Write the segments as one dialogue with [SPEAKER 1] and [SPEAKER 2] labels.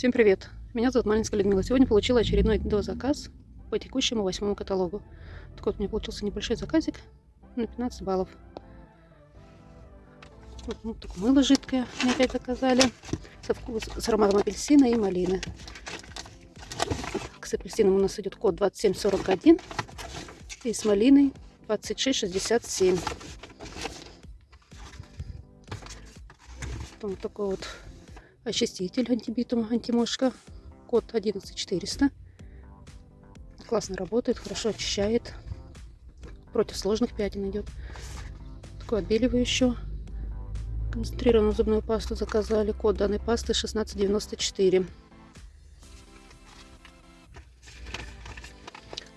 [SPEAKER 1] Всем привет! Меня зовут Малинская Людмила. Сегодня получила очередной дозаказ по текущему восьмому каталогу. Так вот, у меня получился небольшой заказик на 15 баллов. Вот, ну, такое мыло жидкое мне опять заказали. Со вкус, с ароматом апельсина и малины. Так, с апельсином у нас идет код 2741 и с малиной 2667. Потом такой вот очиститель антибитум антимошка. Код 11400. Классно работает, хорошо очищает. Против сложных пятен идет. Такой отбеливающий. Концентрированную зубную пасту заказали. Код данной пасты 1694.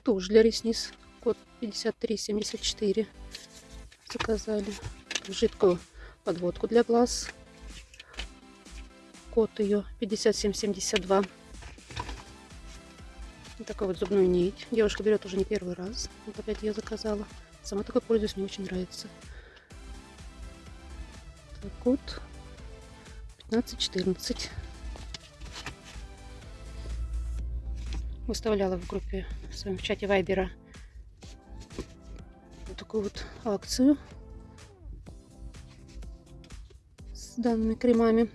[SPEAKER 1] Тушь для ресниц. Код 5374. Заказали. Жидкую подводку для глаз код ее 5772. Вот такую вот зубную нить. Девушка берет уже не первый раз. Вот опять я заказала. Сама такой пользуюсь, мне очень нравится. Так, код 1514. Выставляла в группе в своем чате Вайбера вот такую вот акцию с данными кремами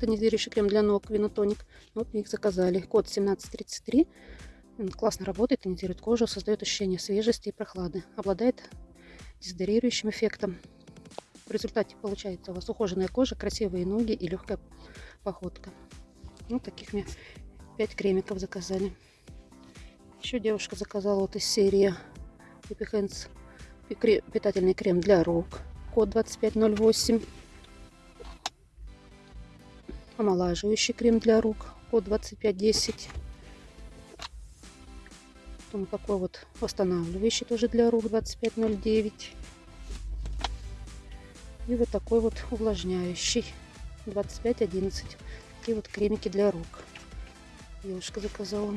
[SPEAKER 1] тонизирующий крем для ног, винотоник. Вот мне их заказали. Код 1733. Он классно работает, тонизирует кожу, создает ощущение свежести и прохлады. Обладает дезодорирующим эффектом. В результате получается у вас ухоженная кожа, красивые ноги и легкая походка. Вот таких мне 5 кремиков заказали. Еще девушка заказала вот из серии Happy Hands питательный крем для рук. Код 2508 омолаживающий крем для рук код 2510 потом такой вот восстанавливающий тоже для рук 2509 и вот такой вот увлажняющий 2511 такие вот кремики для рук. Девушка заказала.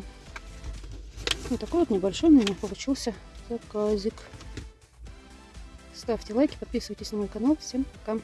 [SPEAKER 1] Вот такой вот небольшой у меня получился заказик. Ставьте лайки подписывайтесь на мой канал. Всем пока